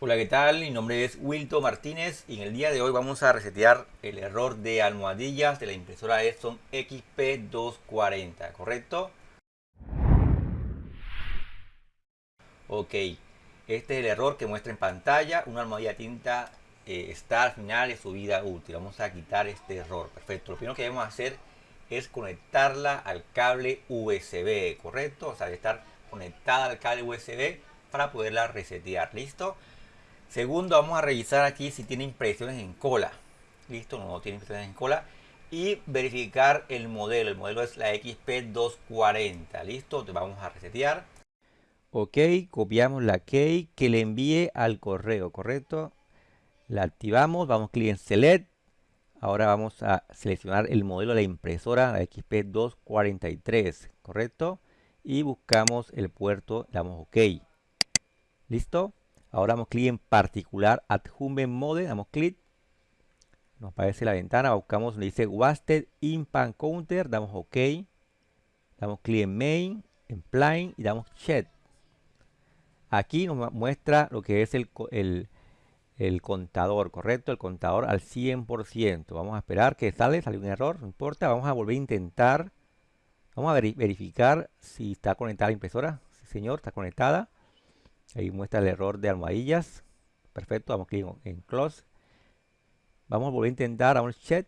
Hola, ¿qué tal? Mi nombre es Wilton Martínez y en el día de hoy vamos a resetear el error de almohadillas de la impresora Epson XP240, ¿correcto? Ok, este es el error que muestra en pantalla, una almohadilla tinta eh, está al final de su vida útil. Vamos a quitar este error, perfecto. Lo primero que debemos hacer es conectarla al cable USB, ¿correcto? O sea, de estar conectada al cable USB para poderla resetear, ¿listo? Segundo, vamos a revisar aquí si tiene impresiones en cola. Listo, no tiene impresiones en cola. Y verificar el modelo. El modelo es la XP240. Listo, Te vamos a resetear. Ok, copiamos la key que le envíe al correo, ¿correcto? La activamos, vamos clic en Select. Ahora vamos a seleccionar el modelo de la impresora, la XP243, ¿correcto? Y buscamos el puerto, damos OK. ¿Listo? Ahora damos clic en particular Adjunct Mode, damos clic. Nos aparece la ventana, buscamos donde dice Wasted Impact Counter, damos OK. Damos clic en Main, en Plain y damos Check. Aquí nos muestra lo que es el, el, contador, ¿correcto? El contador al 100%. Vamos a esperar que sale, sale un error, no importa. Vamos a volver a intentar. Vamos a verificar si está conectada la impresora. Sí, señor, está conectada. Ahí muestra el error de almohadillas. Perfecto, vamos clic en close. Vamos a volver a intentar, a un check.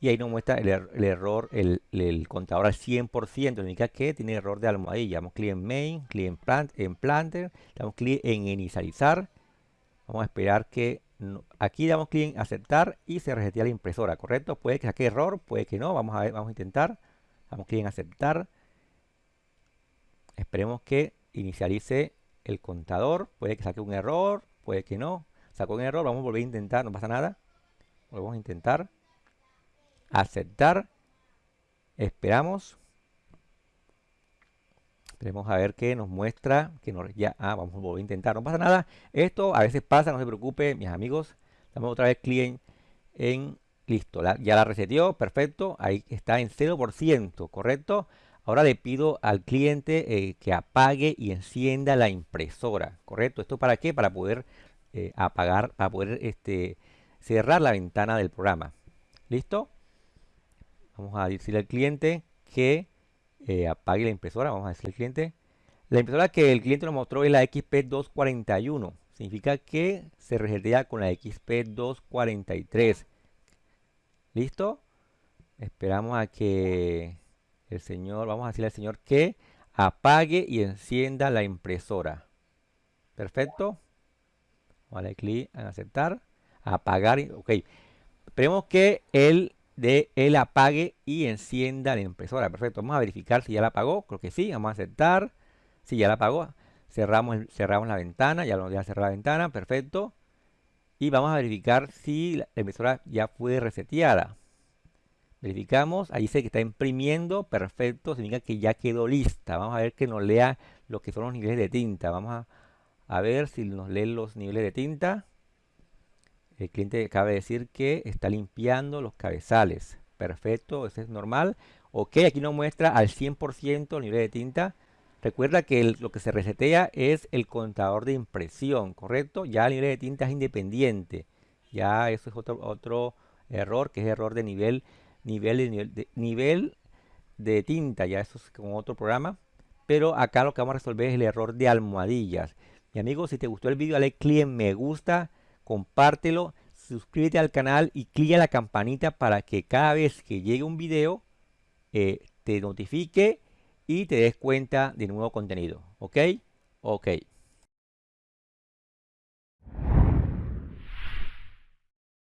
Y ahí nos muestra el, er-, error, el, contador al 100%. Indica que tiene error de almohadilla. Damos clic en main, clic en, plant, en planter. Damos clic en inicializar. Vamos a esperar que aquí damos clic en aceptar y se resetea la impresora, ¿correcto? Puede que saque error, puede que no. Vamos a ver, vamos a intentar. Damos clic en aceptar. Esperemos que inicialice el contador. Puede que saque un error, puede que no. Sacó un error, vamos a volver a intentar, no pasa nada. Volvemos a intentar. Aceptar. Esperamos. Esperemos a ver qué nos muestra. Que nos, ya, ah, vamos a volver a intentar. No pasa nada. Esto a veces pasa, no se preocupe, mis amigos. Damos otra vez clic en, listo. ya la reseteó, perfecto. Ahí está en 0%, ¿correcto? Ahora le pido al cliente eh, que apague y encienda la impresora, ¿correcto? ¿Esto para qué? Para poder eh, apagar, para poder este, cerrar la ventana del programa. ¿Listo? Vamos a decirle al cliente que eh, apague la impresora. Vamos a decirle al cliente. La impresora que el cliente nos mostró es la XP241. Significa que se resetea con la XP243. ¿Listo? Esperamos a que el señor, vamos a decirle al señor que apague y encienda la impresora. Perfecto. Darle clic en aceptar. Apagar. Ok. Esperemos que él, de, él apague y encienda la impresora. Perfecto. Vamos a verificar si ya la apagó. Creo que sí. Vamos a aceptar. Si ya la apagó. Cerramos, cerramos la ventana. Ya lo voy a cerrar la ventana. Perfecto. Y vamos a verificar si la impresora ya fue reseteada. Verificamos, ahí dice que está imprimiendo, perfecto, significa que ya quedó lista. Vamos a ver que nos lea lo que son los niveles de tinta. Vamos a, ver si nos lee los niveles de tinta. El cliente acaba de decir que está limpiando los cabezales. Perfecto, eso es normal. Ok, aquí nos muestra al 100% el nivel de tinta. Recuerda que lo que se resetea es el contador de impresión, ¿correcto? Ya el nivel de tinta es independiente. Ya eso es otro, otro error, que es error de nivel nivel de, nivel de, tinta, ya eso es con otro programa. Pero acá lo que vamos a resolver es el error de almohadillas. Mi amigo, si te gustó el vídeo, dale clic en me gusta, compártelo, suscríbete al canal y clic la campanita para que cada vez que llegue un video eh, te notifique y te des cuenta de nuevo contenido. ¿Ok? Ok.